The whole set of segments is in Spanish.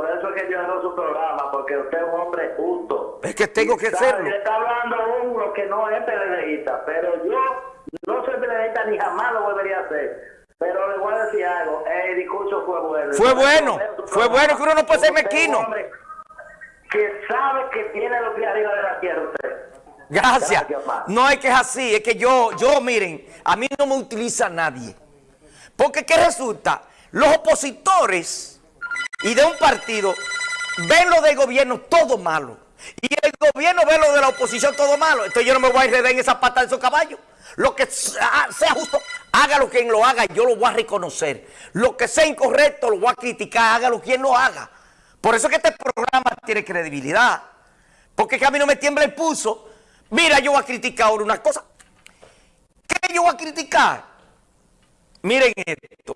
por eso es que yo hago su programa, porque usted es un hombre justo. Es que tengo que serlo. está hablando uno que no es PLDista, pero yo no soy PLDista ni jamás lo volvería a hacer. Pero le voy a decir algo, el discurso fue bueno. Fue bueno, fue bueno, que uno no puede ser mezquino. Que sabe que tiene los pies arriba de la tierra usted. Gracias. Gracias. No es que es así, es que yo, yo, miren, a mí no me utiliza nadie. Porque ¿qué resulta? Los opositores y de un partido ven lo del gobierno todo malo. Y el gobierno ve lo de la oposición todo malo. Entonces yo no me voy a enredar en esa pata de esos caballos. Lo que sea sea justo, hágalo quien lo haga, yo lo voy a reconocer. Lo que sea incorrecto, lo voy a criticar, hágalo quien lo haga. Por eso es que este programa tiene credibilidad. Porque es que a mí no me tiembla el pulso. Mira, yo voy a criticar ahora una cosa. ¿Qué yo voy a criticar? Miren esto.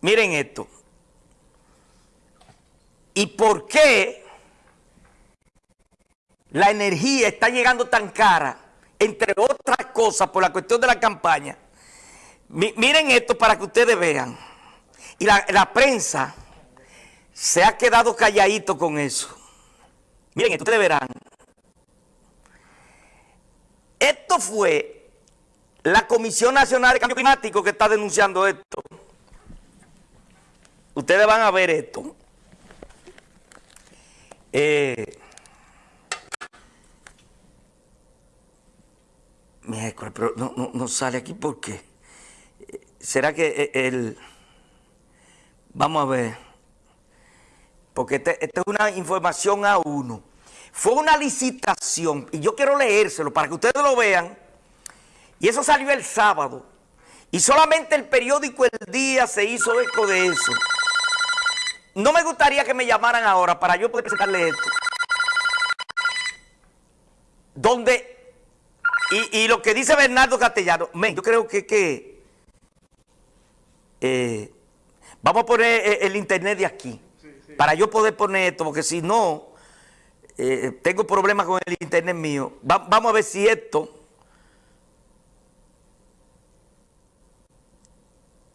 Miren esto. ¿Y por qué la energía está llegando tan cara? Entre otras cosas, por la cuestión de la campaña. Mi- miren esto para que ustedes vean. Y la, la prensa se ha quedado calladito con eso. Miren esto, ustedes verán. Esto fue la Comisión Nacional de Cambio Climático que está denunciando esto. Ustedes van a ver esto. Eh, pero no, no- no sale aquí ¿por qué? Eh, ¿Será que eh, el... Vamos a ver. Porque esta es una información a uno. Fue una licitación, y yo quiero leérselo para que ustedes lo vean. Y eso salió el sábado. Y solamente el periódico El Día se hizo eco de eso. No me gustaría que me llamaran ahora para yo poder presentarle esto. Donde, y, y lo que dice Bernardo Castellano, men, yo creo que, que eh, vamos a poner eh, el internet de aquí, para yo poder poner esto, porque si no, eh, tengo problemas con el internet mío. Va- vamos a ver si esto...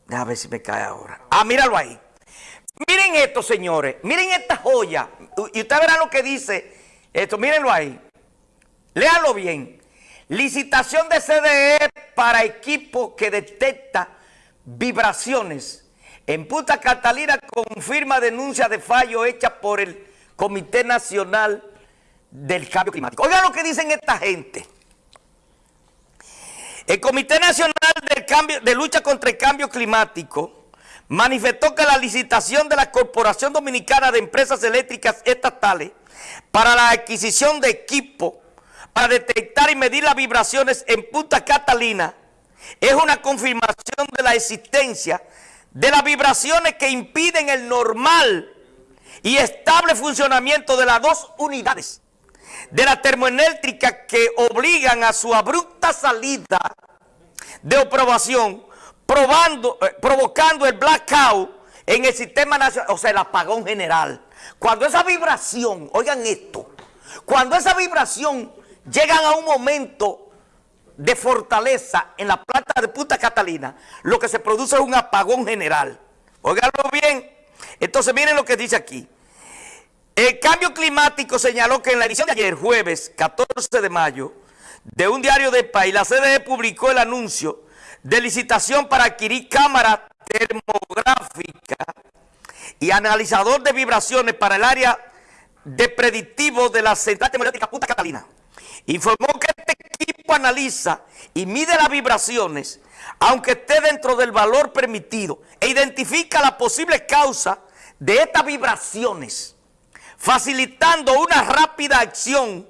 Déjame ver si me cae ahora. Ah, míralo ahí. Miren esto, señores. Miren esta joya. Y ustedes verán lo que dice esto. Mírenlo ahí. Léalo bien. Licitación de CDE para equipo que detecta vibraciones. En Punta Catalina confirma denuncia de fallo hecha por el Comité Nacional del Cambio Climático. Oigan lo que dicen esta gente. El Comité Nacional del Cambio, de Lucha contra el Cambio Climático manifestó que la licitación de la Corporación Dominicana de Empresas Eléctricas Estatales para la adquisición de equipo para detectar y medir las vibraciones en Punta Catalina es una confirmación de la existencia de las vibraciones que impiden el normal y estable funcionamiento de las dos unidades de la termoeléctrica que obligan a su abrupta salida de aprobación, probando, eh, provocando el blackout en el sistema nacional, o sea, el apagón general. Cuando esa vibración, oigan esto, cuando esa vibración llegan a un momento de fortaleza en la planta de Punta Catalina, lo que se produce es un apagón general. Óiganlo bien. Entonces, miren lo que dice aquí. El cambio climático señaló que en la edición de ayer, jueves 14 de mayo, de un diario del país, la CDE publicó el anuncio de licitación para adquirir cámara termográfica y analizador de vibraciones para el área de predictivo de la Central Termoeléctrica Punta Catalina. Informó que este equipo analiza y mide las vibraciones, aunque esté dentro del valor permitido, e identifica la posible causa de estas vibraciones, facilitando una rápida acción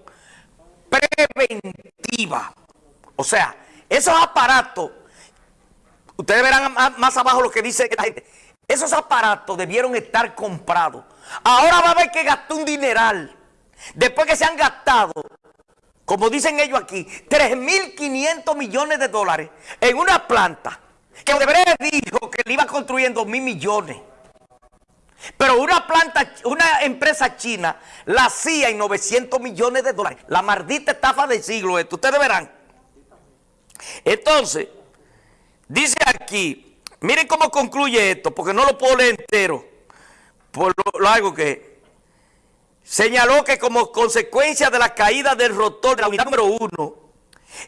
preventiva. O sea, esos aparatos, ustedes verán más, abajo lo que dice la gente, esos aparatos debieron estar comprados. Ahora va a haber que gastar un dineral. Después que se han gastado, como dicen ellos aquí, 3.500 millones de dólares en una planta que Odebrecht dijo que le iba a construir en 2.000 millones. Pero una planta, una empresa china la hacía en 900 millones de dólares. La maldita estafa del siglo esto. Ustedes verán. Entonces, dice aquí, miren cómo concluye esto, porque no lo puedo leer entero. por lo largo que señaló que como consecuencia de la caída del rotor de la unidad número uno,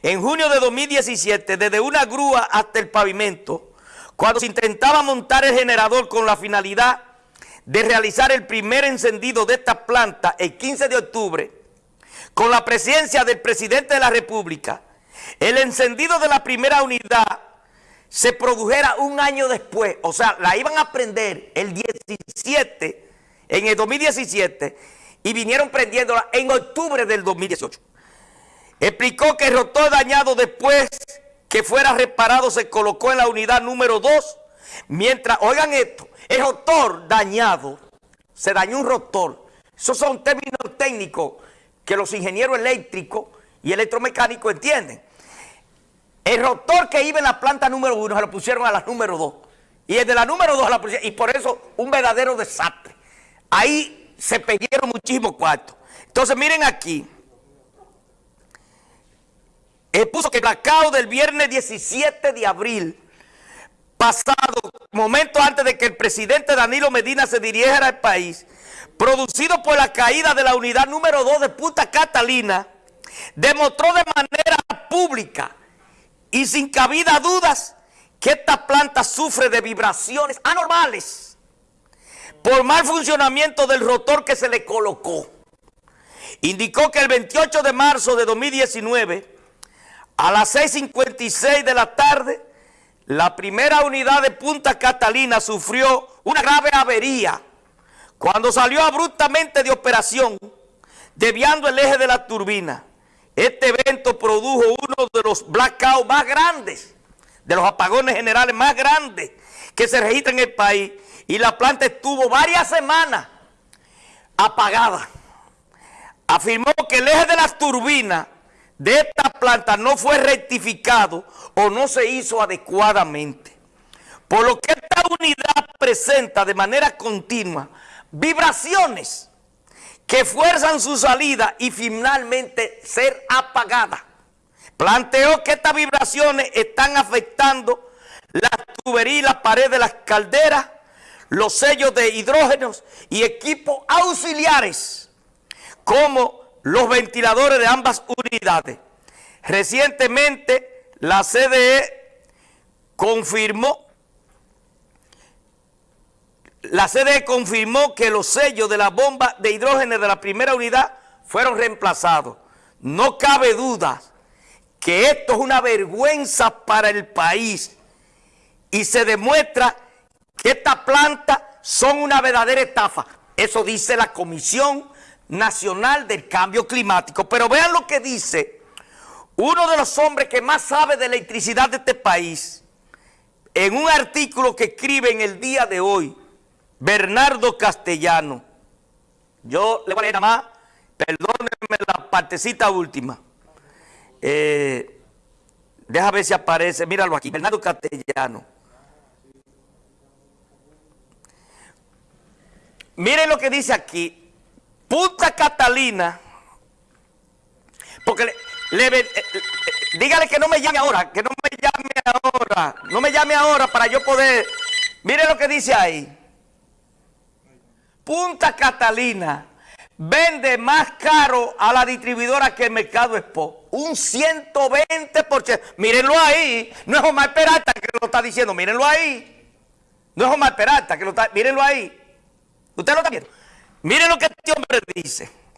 en junio de 2017, desde una grúa hasta el pavimento, cuando se intentaba montar el generador con la finalidad de realizar el primer encendido de esta planta el 15 de octubre, con la presencia del presidente de la República, el encendido de la primera unidad se produjera un año después, o sea, la iban a prender el 17, en el 2017, y vinieron prendiéndola en octubre del 2018. Explicó que el rotor dañado después que fuera reparado se colocó en la unidad número 2, mientras, oigan esto, el rotor dañado, se dañó un rotor. Esos son términos técnicos que los ingenieros eléctricos y electromecánicos entienden. El rotor que iba en la planta número 1 se lo pusieron a la número 2. Y el de la número 2 la pusieron. Y por eso un verdadero desastre. Ahí se perdieron muchísimos cuartos. Entonces miren aquí. Él puso que el blackout del viernes 17 de abril pasado, momento antes de que el presidente Danilo Medina se dirigiera al país, producido por la caída de la unidad número 2 de Punta Catalina, demostró de manera pública y sin cabida dudas que esta planta sufre de vibraciones anormales por mal funcionamiento del rotor que se le colocó. Indicó que el 28 de marzo de 2019 a las 6.56 de la tarde, la primera unidad de Punta Catalina sufrió una grave avería cuando salió abruptamente de operación, desviando el eje de la turbina. Este evento produjo uno de los blackouts más grandes, de los apagones generales más grandes que se registran en el país, y la planta estuvo varias semanas apagada. Afirmó que el eje de las turbinas de esta planta no fue rectificado o no se hizo adecuadamente. Por lo que esta unidad presenta de manera continua vibraciones que fuerzan su salida y finalmente ser apagada. Planteó que estas vibraciones están afectando la tubería y la pared de las calderas, los sellos de hidrógenos y equipos auxiliares como los ventiladores de ambas unidades. Recientemente la CDE confirmó la CDE confirmó que los sellos de la bomba de hidrógeno de la primera unidad fueron reemplazados. No cabe duda que esto es una vergüenza para el país y se demuestra que estas plantas son una verdadera estafa. Eso dice la Comisión Nacional del Cambio Climático. Pero vean lo que dice uno de los hombres que más sabe de electricidad de este país, en un artículo que escribe en el día de hoy, Bernardo Castellano. Yo le voy a leer nada más, perdónenme la partecita última. Eh, deja ver si aparece, míralo aquí, Bernardo Castellano. Miren lo que dice aquí, Punta Catalina, porque le, eh, eh, dígale que no me llame ahora, que no me llame ahora, no me llame ahora para yo poder, mire lo que dice ahí. Punta Catalina vende más caro a la distribuidora que el Mercado Expo. Un 120%. Mírenlo ahí. No es Omar Peralta que lo está diciendo. Mírenlo ahí. No es Omar Peralta que lo está... Mírenlo ahí. Usted lo está viendo. Miren lo que este hombre dice.